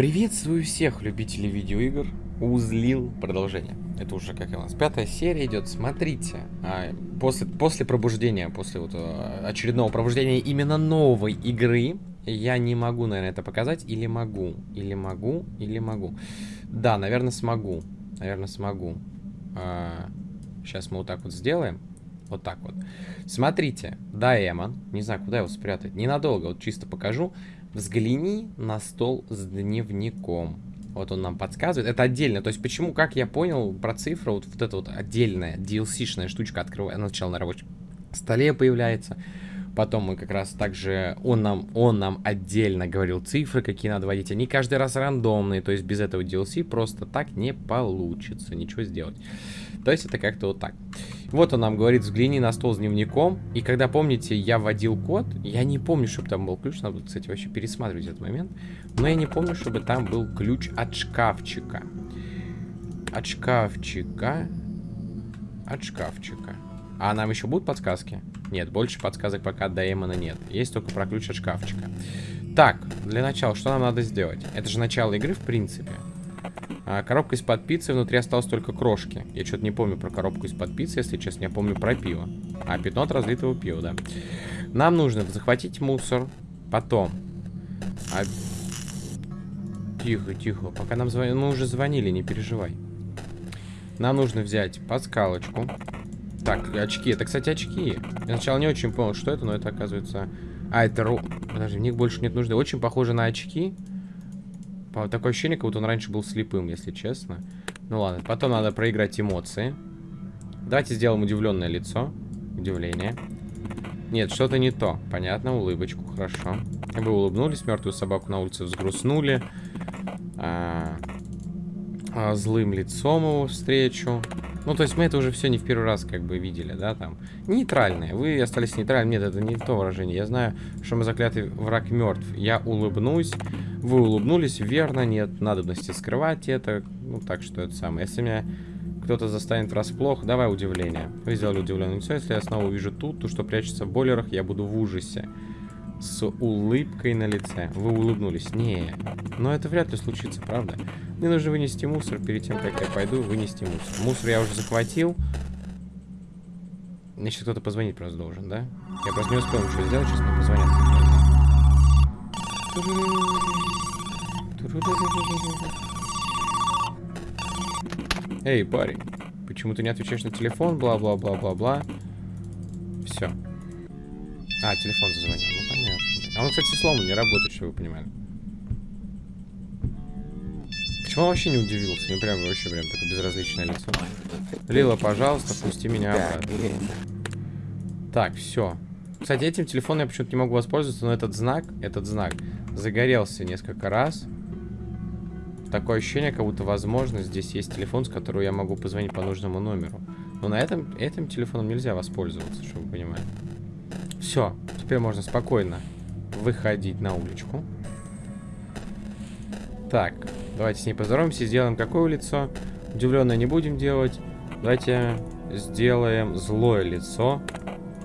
Приветствую всех любителей видеоигр. Узлил продолжение. Это уже как у нас пятая серия идет. Смотрите, а, после, после пробуждения, после вот а, очередного пробуждения именно новой игры, я не могу, наверное, это показать. Или могу, или могу, или могу. Да, наверное, смогу. Наверное, смогу. А, сейчас мы вот так вот сделаем. Вот так вот. Смотрите, Даэмон. Не знаю, куда его спрятать. Ненадолго, вот чисто покажу. Взгляни на стол с дневником. Вот он нам подсказывает. Это отдельно. То есть, почему, как я понял, про цифру, вот, вот эта вот отдельная DLC-шная штучка открывает, сначала на рабочем столе появляется. Потом мы как раз также, он нам, он нам отдельно говорил цифры, какие надо вводить. Они каждый раз рандомные, то есть без этого DLC просто так не получится ничего сделать. То есть это как-то вот так. Вот он нам говорит, взгляни на стол с дневником. И когда, помните, я вводил код, я не помню, чтобы там был ключ. Надо, кстати, вообще пересматривать этот момент. Но я не помню, чтобы там был ключ от шкафчика. От шкафчика. От шкафчика. А нам еще будут подсказки? Нет, больше подсказок пока до Эмона нет. Есть только про ключ от шкафчика. Так, для начала, что нам надо сделать? Это же начало игры, в принципе. А, коробка из-под пиццы, внутри осталось только крошки. Я что-то не помню про коробку из-под пиццы, если честно. Я помню про пиво. А, пятно от разлитого пива, да. Нам нужно захватить мусор. Потом. А... Тихо, тихо. Пока нам звонили... Мы уже звонили, не переживай. Нам нужно взять подскалочку. Так, очки. Это, кстати, очки. Я сначала не очень понял, что это, но это оказывается... А, это... Подожди, в них больше нет нужды. Очень похоже на очки. Такое ощущение, как будто он раньше был слепым, если честно. Ну ладно, потом надо проиграть эмоции. Давайте сделаем удивленное лицо. Удивление. Нет, что-то не то. Понятно, улыбочку, хорошо. Вы улыбнулись, мертвую собаку на улице взгрустнули. А, а, злым лицом его встречу. Ну, то есть мы это уже все не в первый раз как бы видели, да, там. Нейтральные. Вы остались нейтральными. Нет, это не то выражение. Я знаю, что мы заклятый враг мертв. Я улыбнусь. Вы улыбнулись, верно, нет надобности скрывать это. Ну, так что это самое. Если меня кто-то застанет врасплох, давай удивление. Вы сделали удивленное лицо. Если я снова увижу тут, то, что прячется в бойлерах, я буду в ужасе. С улыбкой на лице. Вы улыбнулись. Не, но это вряд ли случится, правда? Мне нужно вынести мусор перед тем, как я пойду вынести мусор. Мусор я уже захватил. Мне сейчас кто-то позвонить просто должен, да? Я просто не успел ничего сделать, сейчас мне позвонят. Эй, парень, почему ты не отвечаешь на телефон? Бла-бла-бла-бла-бла. Все. А, телефон зазвонил. Ну, понятно. А он, кстати, сломан, не работает, чтобы вы понимали. Почему он вообще не удивился? Мне прям вообще прям такое безразличное лицо. Лила, пожалуйста, пусти меня обратно. Так, все. Кстати, этим телефоном я почему-то не могу воспользоваться, но этот знак, этот знак загорелся несколько раз. Такое ощущение, как будто, возможно, здесь есть телефон, с которого я могу позвонить по нужному номеру. Но на этом, этим телефоном нельзя воспользоваться, чтобы вы понимали. Все, теперь можно спокойно выходить на уличку. Так, давайте с ней поздороваемся, сделаем какое лицо. Удивленное не будем делать. Давайте сделаем злое лицо.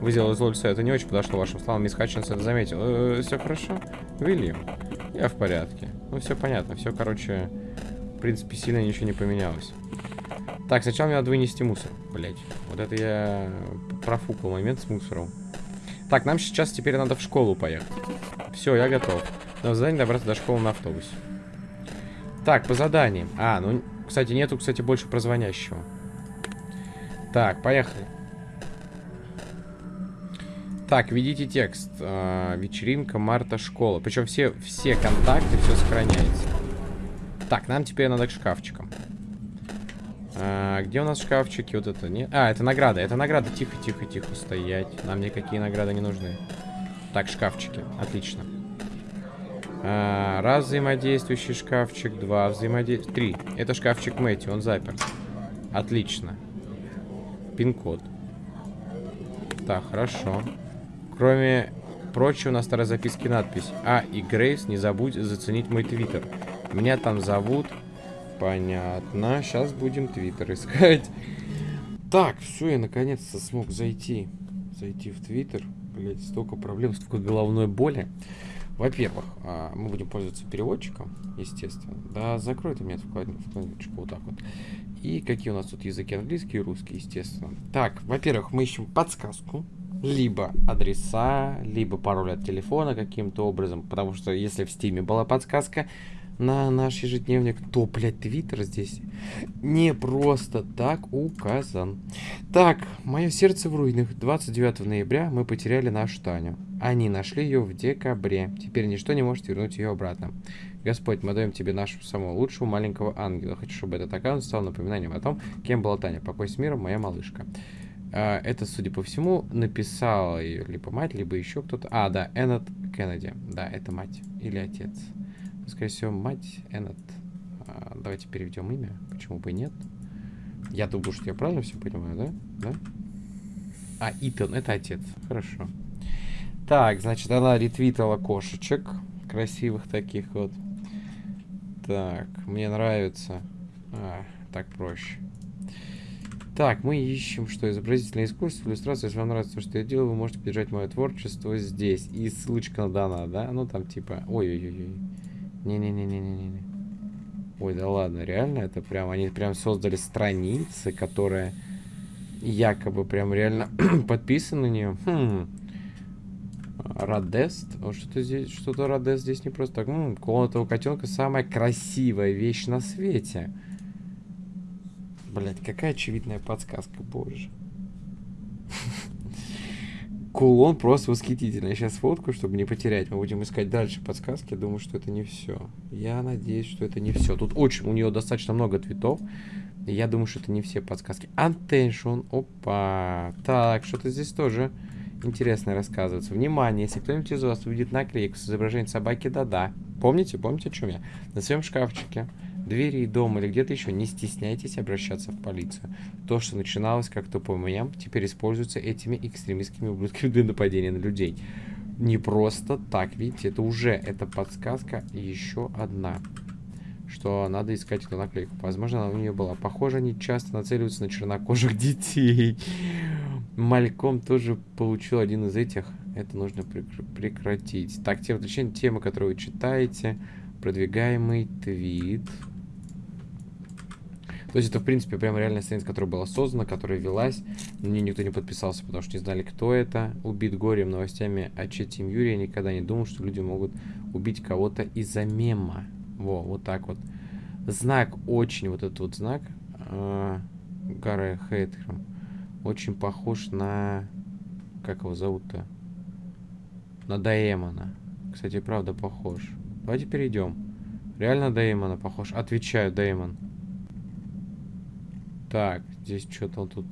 Вы сделали злое лицо, это не очень подошло вашим словам. Мисс Хатчинс это заметил. Э -э, все хорошо? Вильям, я в порядке. Ну, все понятно. Все, короче, в принципе, сильно ничего не поменялось. Так, сначала мне надо вынести мусор. Блять, вот это я профукал момент с мусором. Так, нам сейчас теперь надо в школу поехать. Все, я готов. Но задание добраться до школы на автобусе. Так, по заданиям. А, ну, кстати, нету, кстати, больше про звонящего. Так, поехали. Так, введите текст. Э, вечеринка, марта, школа. Причем все, все контакты, все сохраняется. Так, нам теперь надо к шкафчикам. А, где у нас шкафчики? Вот это не... А, это награда. Это награда. Тихо, тихо, тихо стоять. Нам никакие награды не нужны. Так, шкафчики. Отлично. А, раз взаимодействующий шкафчик, два взаимодействующий... Три. Это шкафчик Мэтти, он заперт. Отлично. Пин-код. Так, хорошо. Кроме прочего, на старой записке надпись. А, и Грейс, не забудь заценить мой твиттер. Меня там зовут... Понятно. Сейчас будем твиттер искать. Так, все, я наконец-то смог зайти. Зайти в твиттер. Блять, столько проблем, столько головной боли. Во-первых, а, мы будем пользоваться переводчиком, естественно. Да, закрой ты эту вкладочку вот так вот. И какие у нас тут языки английский и русский, естественно. Так, во-первых, мы ищем подсказку. Либо адреса, либо пароль от телефона каким-то образом. Потому что если в стиме была подсказка, на наш ежедневник, то, блядь, твиттер здесь не просто так указан. Так, мое сердце в руинах. 29 ноября мы потеряли нашу Таню. Они нашли ее в декабре. Теперь ничто не может вернуть ее обратно. Господь, мы даем тебе нашего самого лучшего маленького ангела. Хочу, чтобы этот аккаунт стал напоминанием о том, кем была Таня. Покой с миром, моя малышка. А, это, судя по всему, написала ее либо мать, либо еще кто-то. А, да, Эннет Кеннеди. Да, это мать или отец. Скорее всего, мать Эннет. А, давайте переведем имя. Почему бы и нет? Я думаю, что я правильно все понимаю, да? Да? А, Итан, это отец. Хорошо. Так, значит, она ретвитала кошечек. Красивых таких вот. Так, мне нравится. А, так проще. Так, мы ищем, что изобразительное искусство, иллюстрация. Если вам нравится то, что я делаю, вы можете поддержать мое творчество здесь. И ссылочка на дана, да? Ну, там типа... Ой-ой-ой. Не-не-не-не-не-не. Ой, да ладно, реально, это прям, они прям создали страницы, которые якобы прям реально подписаны на нее. Хм. Радест. Что-то здесь, что-то Радест здесь не просто так. М, комната у котенка самая красивая вещь на свете. Блять, какая очевидная подсказка, боже. Кулон просто восхитительный. Я сейчас фотку, чтобы не потерять. Мы будем искать дальше подсказки. Я думаю, что это не все. Я надеюсь, что это не все. Тут очень, у нее достаточно много цветов. Я думаю, что это не все подсказки. Attention. Опа. Так, что-то здесь тоже интересное рассказывается. Внимание, если кто-нибудь из вас увидит наклейку с изображением собаки, да-да. Помните, помните, о чем я? На своем шкафчике двери дома или где-то еще, не стесняйтесь обращаться в полицию. То, что начиналось как то по моям, теперь используется этими экстремистскими ублюдками для нападения на людей. Не просто так, видите, это уже, это подсказка еще одна. Что надо искать эту наклейку. Возможно, она у нее была. Похоже, они часто нацеливаются на чернокожих детей. Мальком тоже получил один из этих. Это нужно прекратить. Так, тема, точнее, тема, которую вы читаете. Продвигаемый твит. То есть это, в принципе, прям реальная страница, которая была создана, которая велась. Но мне никто не подписался, потому что не знали, кто это. Убит горем новостями о Четим Юрия. Никогда не думал, что люди могут убить кого-то из-за мема. Во, вот так вот. Знак очень, вот этот вот знак. Э, Гара Хейтером. Очень похож на... Как его зовут-то? На Даэмона. Кстати, правда похож. Давайте перейдем. Реально Даэмона похож. Отвечаю, Даэмон. Так, здесь что-то тут...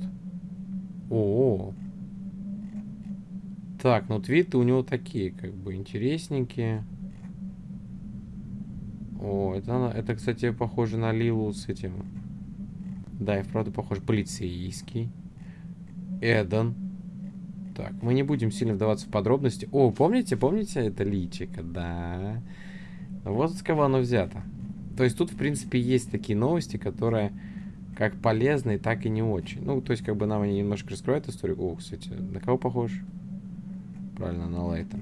О, -о. Так, ну твиты у него такие, как бы, интересненькие. О, это, это, кстати, похоже на Лилу с этим. Да, и вправду похож. Полицейский. Эдан. Так, мы не будем сильно вдаваться в подробности. О, помните, помните это личико? Да. Вот с кого оно взято. То есть тут, в принципе, есть такие новости, которые как полезные, так и не очень. Ну, то есть, как бы нам они немножко раскрывают историю. О, кстати, на кого похож? Правильно, на Лайта.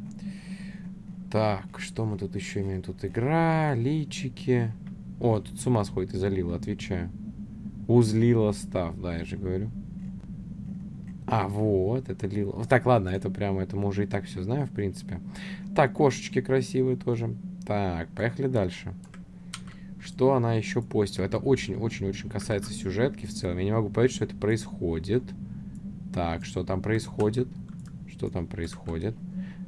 Так, что мы тут еще имеем? Тут игра, личики. О, тут с ума сходит и залила, отвечаю. Узлила став, да, я же говорю. А, вот, это лила. Так, ладно, это прямо, это мы уже и так все знаем, в принципе. Так, кошечки красивые тоже. Так, поехали дальше. Что она еще постила? Это очень-очень-очень касается сюжетки в целом. Я не могу понять, что это происходит. Так, что там происходит? Что там происходит?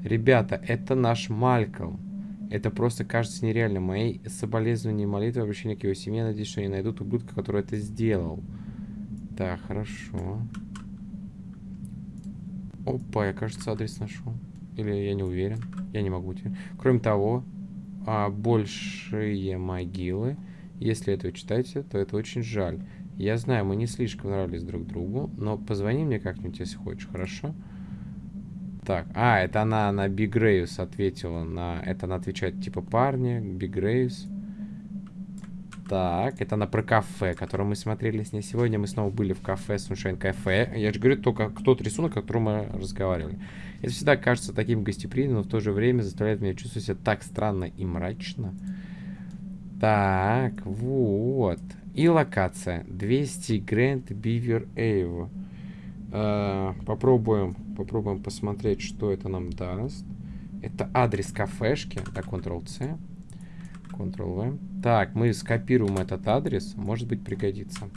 Ребята, это наш Мальком. Это просто кажется нереально. Мои соболезнования и молитвы обращения к его семье. Надеюсь, что они найдут ублюдка, который это сделал. Так, хорошо. Опа, я, кажется, адрес нашел. Или я не уверен. Я не могу. Кроме того, а, большие могилы. Если это вы читаете, то это очень жаль. Я знаю, мы не слишком нравились друг другу, но позвони мне как-нибудь, если хочешь, хорошо? Так, а, это она на Биг ответила на... Это она отвечает типа парни, Биг Так, это на про кафе, которое мы смотрели с ней сегодня. Мы снова были в кафе Sunshine Cafe. Я же говорю, только тот рисунок, о котором мы разговаривали. Это всегда кажется таким гостеприимным, но в то же время заставляет меня чувствовать себя так странно и мрачно. Так, вот. И локация. 200 Grand Beaver Ave. Э, попробуем, попробуем посмотреть, что это нам даст. Это адрес кафешки. Так, Ctrl-C. Ctrl-V. Так, мы скопируем этот адрес. Может быть, пригодится.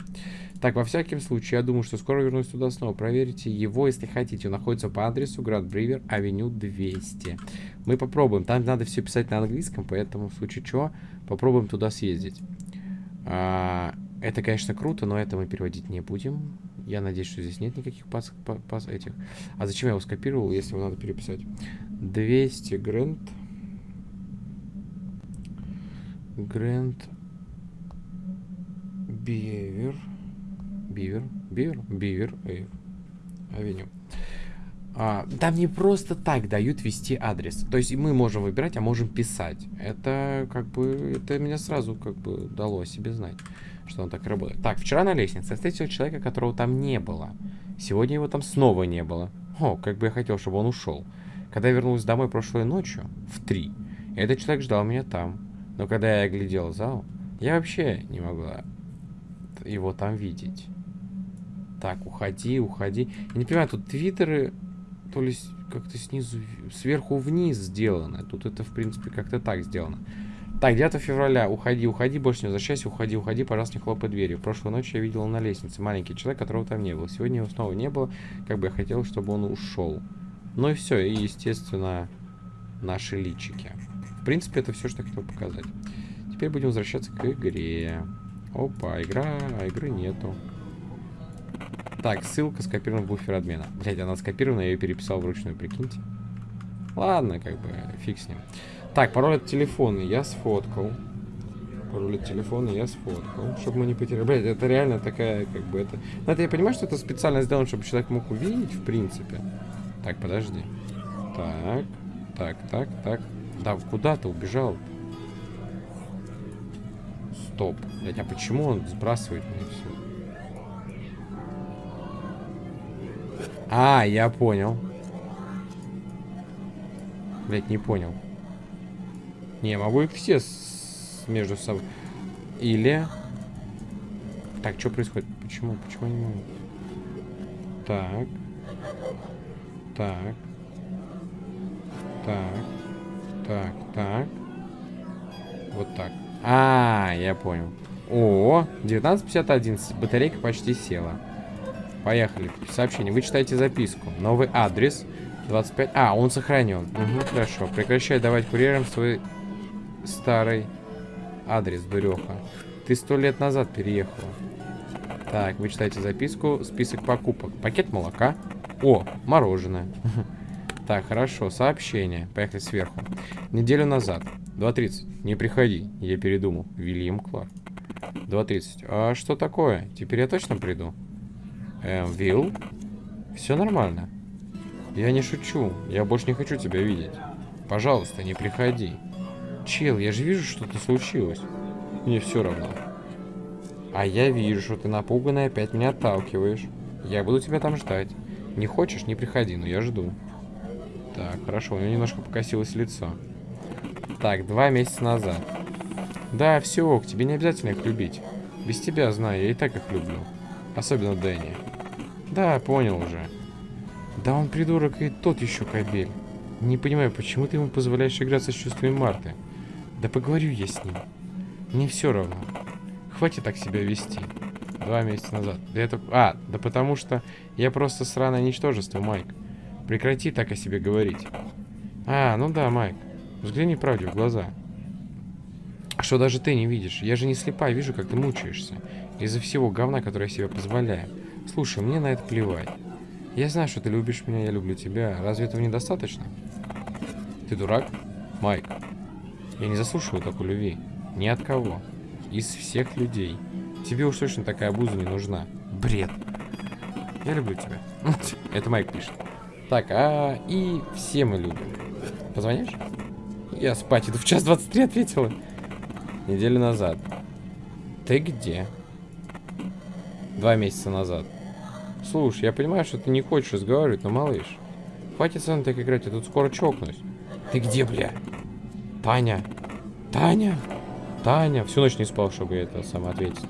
Так, во всяком случае, я думаю, что скоро вернусь туда снова. Проверите его, если хотите. Он находится по адресу Град Бривер, авеню 200. Мы попробуем. Там надо все писать на английском, поэтому в случае чего попробуем туда съездить. А, это, конечно, круто, но это мы переводить не будем. Я надеюсь, что здесь нет никаких пас, пас этих. А зачем я его скопировал, если его надо переписать? 200 Грэнд. Грэнд Бивер. Бивер. Бивер? Бивер. Авеню. А, там не просто так дают ввести адрес. То есть мы можем выбирать, а можем писать. Это как бы, это меня сразу как бы дало себе знать что он так работает. Так, вчера на лестнице встретил человека, которого там не было. Сегодня его там снова не было. О, как бы я хотел, чтобы он ушел. Когда я вернулся домой прошлой ночью, в три, этот человек ждал меня там. Но когда я оглядел зал, я вообще не могла его там видеть. Так, уходи, уходи. Я не понимаю, тут твиттеры то ли как-то снизу, сверху вниз сделано. Тут это, в принципе, как-то так сделано. Так, 9 февраля. Уходи, уходи, больше не возвращайся. Уходи, уходи, пожалуйста, не хлопай дверью. Прошлой ночью я видел на лестнице маленький человек, которого там не было. Сегодня его снова не было. Как бы я хотел, чтобы он ушел. Ну и все. И, естественно, наши личики. Принципе, это все, что я хотел показать. Теперь будем возвращаться к игре. Опа, игра, а игры нету. Так, ссылка скопирована в буфер обмена. Блять, она скопирована, я ее переписал вручную, прикиньте. Ладно, как бы, фиг с ним. Так, пароль от телефона я сфоткал. Пароль от телефона я сфоткал, чтобы мы не потеряли. Блять, это реально такая, как бы, это... Ну, это я понимаю, что это специально сделано, чтобы человек мог увидеть, в принципе. Так, подожди. Так, так, так, так. Да, куда ты убежал? Стоп. Блять, а почему он сбрасывает мне все? А, я понял. Блять, не понял. Не, могу их все с... между собой. Или... Так, что происходит? Почему? Почему не могу? Так. Так. Так. Так, так. Вот так. А, я понял. О, 19.51. Батарейка почти села. Поехали. Сообщение. Вы читаете записку. Новый адрес. 25. А, он сохранен. Угу, хорошо. Прекращай давать курьерам свой старый адрес, дуреха. Ты сто лет назад переехала. Так, вы читаете записку, список покупок. Пакет молока. О, мороженое. Так, хорошо, сообщение. Поехали сверху. Неделю назад. 2.30. Не приходи, я передумал. Вильям Кларк. 2.30. А что такое? Теперь я точно приду? Эм, Вилл? Все нормально. Я не шучу. Я больше не хочу тебя видеть. Пожалуйста, не приходи. Чел, я же вижу, что-то случилось. Мне все равно. А я вижу, что ты напуганный опять меня отталкиваешь. Я буду тебя там ждать. Не хочешь, не приходи, но я жду. Так, хорошо, у него немножко покосилось лицо. Так, два месяца назад. Да, все, к тебе не обязательно их любить. Без тебя, знаю, я и так их люблю. Особенно Дэнни. Да, понял уже. Да он придурок и тот еще кабель. Не понимаю, почему ты ему позволяешь играться с чувствами Марты? Да поговорю я с ним. Мне все равно. Хватит так себя вести. Два месяца назад. Да это... А, да потому что я просто сраное ничтожество, Майк. Прекрати так о себе говорить. А, ну да, Майк. Взгляни правде в глаза. Что даже ты не видишь? Я же не слепая, вижу, как ты мучаешься. Из-за всего говна, которое я себе позволяю. Слушай, мне на это плевать. Я знаю, что ты любишь меня, я люблю тебя. Разве этого недостаточно? Ты дурак? Майк, я не заслушиваю такой любви. Ни от кого. Из всех людей. Тебе уж точно такая обуза не нужна. Бред. Я люблю тебя. Это Майк пишет. Так, а и все мы любим. Позвонишь? Я спать иду в час 23 ответила. Неделю назад. Ты где? Два месяца назад. Слушай, я понимаю, что ты не хочешь разговаривать, но, малыш, хватит со мной так играть, я тут скоро чокнусь. Ты где, бля? Таня? Таня? Таня? Всю ночь не спал, чтобы это сама ответить.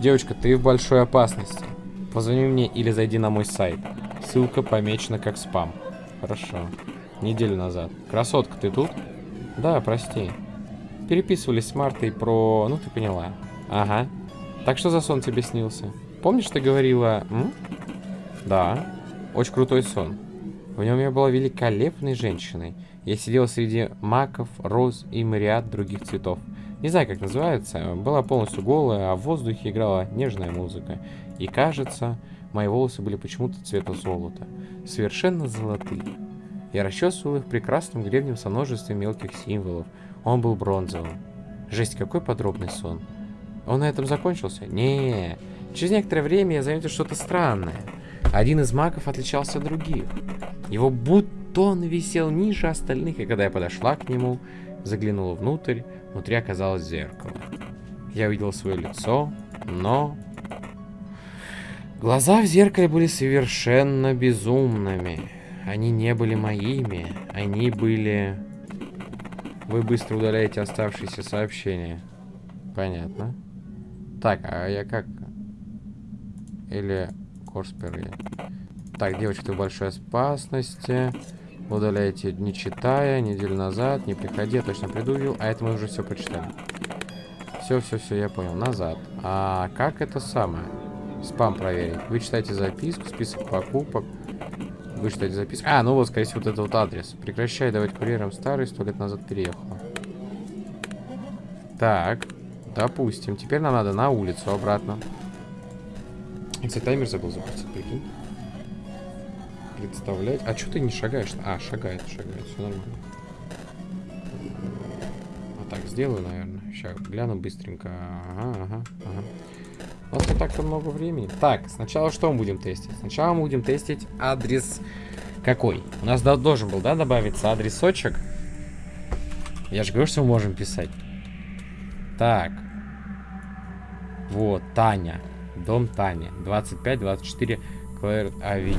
Девочка, ты в большой опасности. Позвони мне или зайди на мой сайт. Ссылка помечена как спам. Хорошо. Неделю назад. Красотка, ты тут? Да, прости. Переписывались с Мартой про... Ну, ты поняла. Ага. Так что за сон тебе снился? Помнишь, ты говорила... М? Да. Очень крутой сон. В нем я была великолепной женщиной. Я сидела среди маков, роз и мариад других цветов. Не знаю, как называется. Была полностью голая, а в воздухе играла нежная музыка. И кажется, мои волосы были почему-то цвета золота. Совершенно золотые. Я расчесывал их прекрасным гребнем со множеством мелких символов. Он был бронзовым. Жесть, какой подробный сон. Он на этом закончился? Не, Через некоторое время я заметил что-то странное. Один из магов отличался от других. Его бутон висел ниже остальных, и когда я подошла к нему, заглянула внутрь, внутри оказалось зеркало. Я увидел свое лицо, но... Глаза в зеркале были совершенно безумными. Они не были моими, они были... Вы быстро удаляете оставшиеся сообщения. Понятно. Так, а я как... Или Корспер. Так, девочка, в большой опасности. Удаляйте, не читая, неделю назад, не приходи, я точно приду, а это мы уже все прочитали. Все, все, все, я понял. Назад. А как это самое? Спам проверить. Вы читаете записку, список покупок. Вы читаете записку. А, ну вот, скорее всего, вот этот вот адрес. Прекращай давать курьерам старый, сто лет назад переехала. Так, допустим. Теперь нам надо на улицу обратно. Кстати, таймер забыл запустить, прикинь. Представлять. А что ты не шагаешь? А, шагает, шагает, все нормально. А так, сделаю, наверное. Сейчас гляну быстренько. Ага, ага, ага. У нас не так-то много времени. Так, сначала что мы будем тестить? Сначала мы будем тестить адрес какой? У нас должен был, да, добавиться адресочек? Я же говорю, что мы можем писать. Так. Вот, Таня. Дом Тани. 25-24 Клэр Авеню.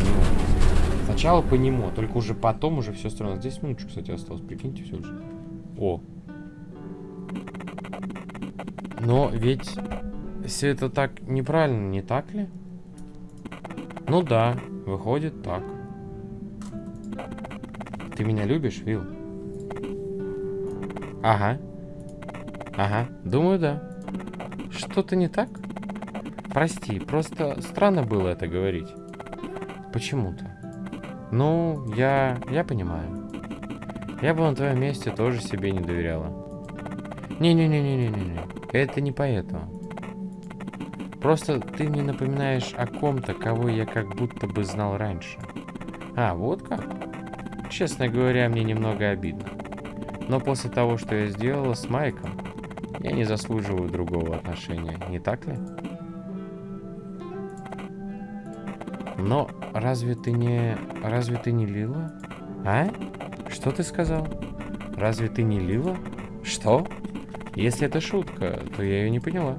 Сначала по нему, только уже потом уже все строено. Здесь минуточку, кстати, осталось. Прикиньте все же. О. Но ведь все это так неправильно, не так ли? Ну да, выходит так. Ты меня любишь, Вил? Ага. Ага, думаю, да. Что-то не так? Прости, просто странно было это говорить. Почему-то. Ну, я... я понимаю. Я бы на твоем месте тоже себе не доверяла. Не-не-не-не-не-не. Это не поэтому. Просто ты мне напоминаешь о ком-то, кого я как будто бы знал раньше. А, вот как? Честно говоря, мне немного обидно. Но после того, что я сделала с Майком, я не заслуживаю другого отношения, не так ли? Но разве ты не... Разве ты не Лила? А? Что ты сказал? Разве ты не Лила? Что? Если это шутка, то я ее не поняла.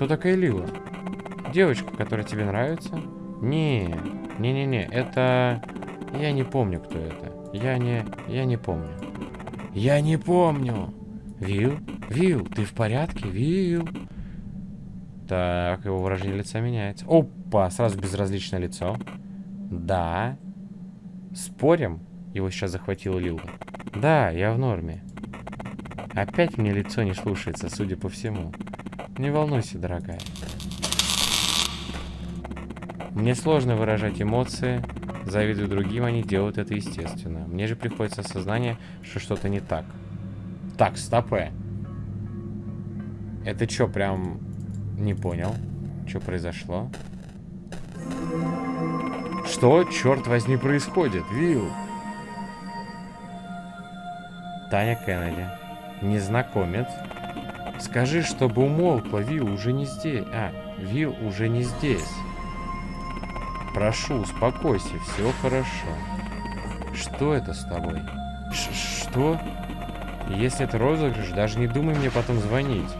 Кто такая Лила? Девочка, которая тебе нравится? Не, не-не-не, это... Я не помню, кто это. Я не... Я не помню. Я не помню! Вил? Вил, ты в порядке? Вил? Так, его выражение лица меняется. Опа, сразу безразличное лицо. Да. Спорим? Его сейчас захватил Лил. Да, я в норме. Опять мне лицо не слушается, судя по всему. Не волнуйся, дорогая. Мне сложно выражать эмоции. Завидую другим, они делают это естественно. Мне же приходится осознание, что что-то не так. Так, стопэ. Это что, прям не понял. Что произошло? Что, черт возьми, происходит? Вил. Таня Кеннеди. Незнакомец. Скажи, чтобы умолкла, Вил уже не здесь. А, Вил уже не здесь. Прошу, успокойся, все хорошо. Что это с тобой? Ш что? Если это розыгрыш, даже не думай мне потом звонить.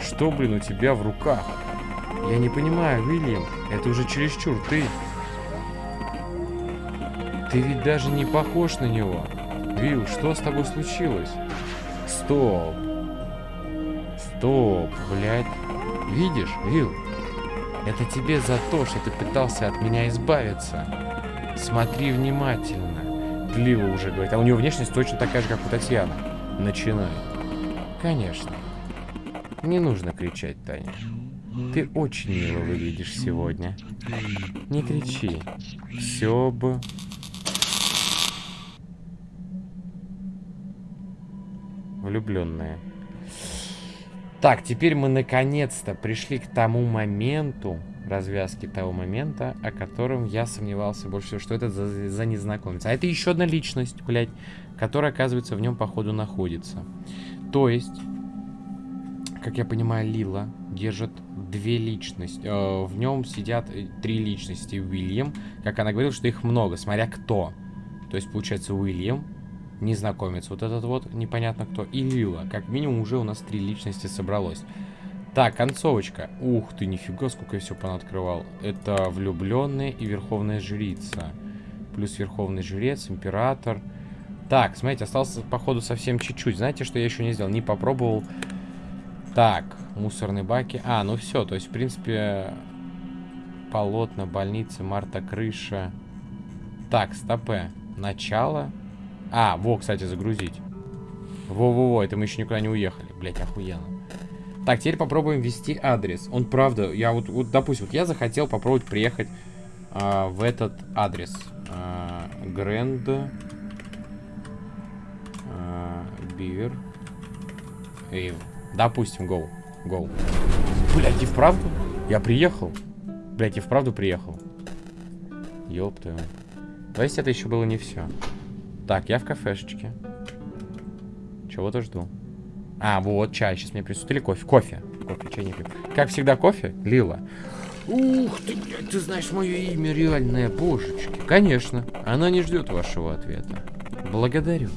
Что, блин, у тебя в руках? Я не понимаю, Уильям, это уже чересчур, ты... Ты ведь даже не похож на него. Вилл, что с тобой случилось? Стоп. Стоп, блядь. Видишь, Вилл? Это тебе за то, что ты пытался от меня избавиться. Смотри внимательно. Лила уже говорит. А у него внешность точно такая же, как у Татьяны. Начинает. Конечно. Не нужно кричать, Таня. Ты очень мило выглядишь сегодня. Не кричи. Все бы... Влюбленные. Так, теперь мы наконец-то пришли к тому моменту, развязки того момента, о котором я сомневался больше всего, что это за, за незнакомец. А это еще одна личность, блядь, которая, оказывается, в нем, походу, находится. То есть, как я понимаю, Лила держит две личности. Э, в нем сидят э, три личности. Уильям, как она говорила, что их много, смотря кто. То есть, получается, Уильям, незнакомец, вот этот вот, непонятно кто, и Лила. Как минимум уже у нас три личности собралось. Так, концовочка. Ух ты, нифига, сколько я все понаоткрывал. Это влюбленные и верховная жрица. Плюс верховный жрец, император. Так, смотрите, остался, походу, совсем чуть-чуть. Знаете, что я еще не сделал? Не попробовал. Так, мусорные баки. А, ну все, то есть, в принципе, полотна, больницы, Марта, крыша. Так, стопе. Начало. А, во, кстати, загрузить. Во-во-во, это мы еще никуда не уехали. Блять, охуенно. Так, теперь попробуем ввести адрес. Он правда, я вот, вот допустим, вот я захотел попробовать приехать а, в этот адрес. Грэнд Бивер Эйв. Допустим, гоу. Гоу. Блять, и вправду? Я приехал. Блять, и вправду приехал. Твою. То это еще было не все. Так, я в кафешечке. Чего-то жду. А, вот, чай. Сейчас мне присутствует. Или кофе. Кофе. Кофе, чай не пью. Как всегда, кофе? Лила. Ух ты, ты знаешь мое имя реальное, божечки. Конечно, она не ждет вашего ответа. Благодарю.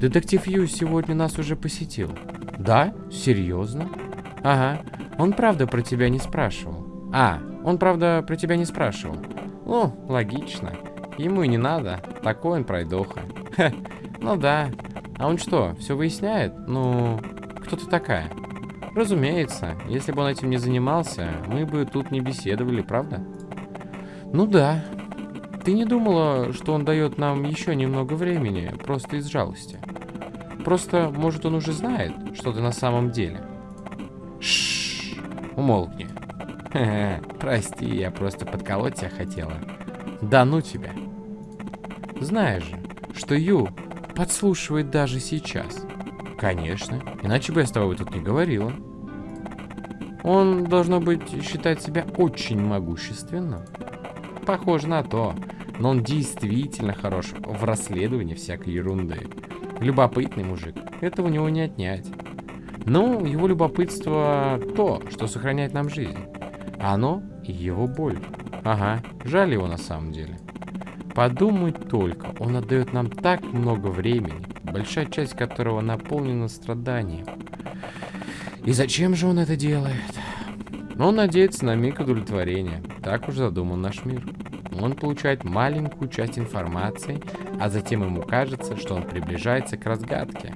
Детектив Ю сегодня нас уже посетил. Да? Серьезно? Ага. Он правда про тебя не спрашивал. А, он правда про тебя не спрашивал. Ну, логично. Ему и не надо. Такой он пройдоха. Ха, ну да. А он что, все выясняет? Ну, кто ты такая? Разумеется, если бы он этим не занимался, мы бы тут не беседовали, правда? Ну да. Ты не думала, что он дает нам еще немного времени, просто из жалости? Просто, может, он уже знает, что ты на самом деле? Шшш, умолкни. Прости, я просто подколоть тебя хотела. Да ну тебя. Знаешь же, что Ю подслушивает даже сейчас. Конечно, иначе бы я с тобой тут не говорила. Он, должно быть, считает себя очень могущественным. Похоже на то, но он действительно хорош в расследовании всякой ерунды. Любопытный мужик, это у него не отнять. Ну, его любопытство то, что сохраняет нам жизнь. А оно — его боль. Ага, жаль его на самом деле. Подумать только, он отдает нам так много времени, большая часть которого наполнена страданием. И зачем же он это делает? Он надеется на миг удовлетворения. Так уж задуман наш мир. Он получает маленькую часть информации, а затем ему кажется, что он приближается к разгадке.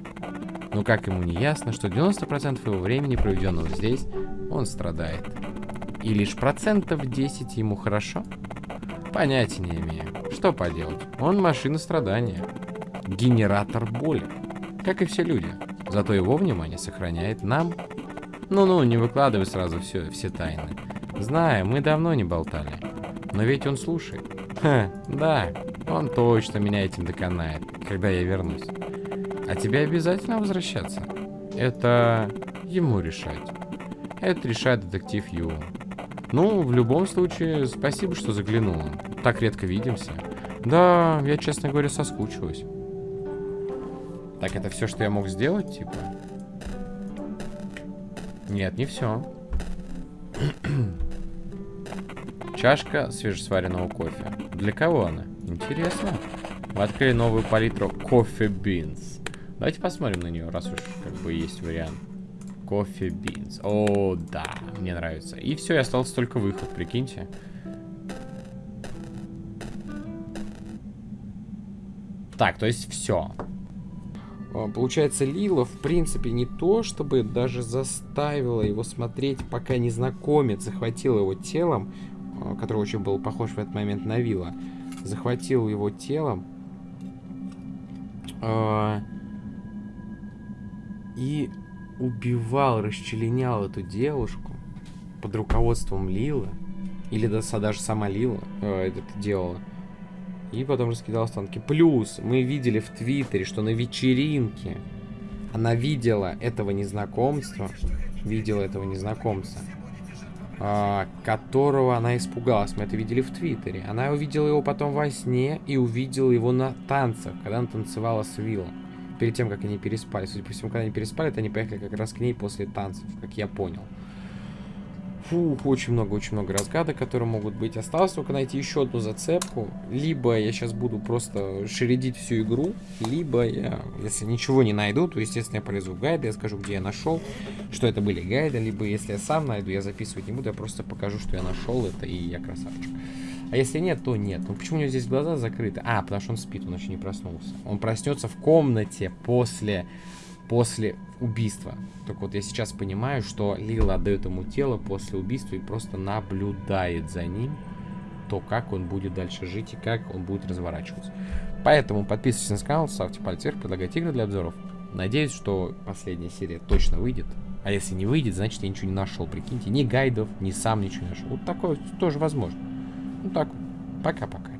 Но как ему не ясно, что 90% его времени, проведенного здесь, он страдает. И лишь процентов 10 ему хорошо? Понятия не имею. Что поделать? Он машина страдания. Генератор боли. Как и все люди. Зато его внимание сохраняет нам. Ну-ну, не выкладывай сразу все, все тайны. Знаю, мы давно не болтали. Но ведь он слушает. Ха, да, он точно меня этим доконает, когда я вернусь. А тебе обязательно возвращаться? Это ему решать. Это решает детектив Ю. Ну, в любом случае, спасибо, что заглянула. Так редко видимся. Да, я, честно говоря, соскучилась. Так, это все, что я мог сделать, типа? Нет, не все. Чашка свежесваренного кофе. Для кого она? Интересно. Мы открыли новую палитру кофе бинс. Давайте посмотрим на нее, раз уж как бы есть вариант. кофе бинс. О, да, мне нравится. И все, и остался только выход, прикиньте. Так, то есть все. А, получается, Лила, в принципе, не то, чтобы даже заставила его смотреть, пока незнакомец захватил его телом, а, который очень был похож в этот момент на Вилла, захватил его телом. Э, и убивал, расчленял эту девушку под руководством Лилы, или даже сама Лила э, это делала, и потом раскидал останки. Плюс мы видели в Твиттере, что на вечеринке она видела этого незнакомца, видела этого незнакомца, э, которого она испугалась. Мы это видели в Твиттере. Она увидела его потом во сне и увидела его на танцах, когда она танцевала с Виллом. Перед тем, как они переспали. Судя по всему, когда они переспали, то они поехали как раз к ней после танцев, как я понял. Фух, очень много, очень много разгадок, которые могут быть. Осталось только найти еще одну зацепку. Либо я сейчас буду просто шередить всю игру, либо я, если ничего не найду, то, естественно, я полезу в гайды, я скажу, где я нашел, что это были гайды, либо если я сам найду, я записывать не буду, я просто покажу, что я нашел это, и я красавчик. А если нет, то нет. Ну почему у него здесь глаза закрыты? А, потому что он спит, он еще не проснулся. Он проснется в комнате после после убийства. Так вот, я сейчас понимаю, что Лила отдает ему тело после убийства и просто наблюдает за ним, то, как он будет дальше жить и как он будет разворачиваться. Поэтому подписывайтесь на канал, ставьте пальцы вверх, предлагайте игры для обзоров. Надеюсь, что последняя серия точно выйдет. А если не выйдет, значит я ничего не нашел. Прикиньте, ни гайдов, ни сам ничего не нашел. Вот такое тоже возможно. Ну так, пока-пока.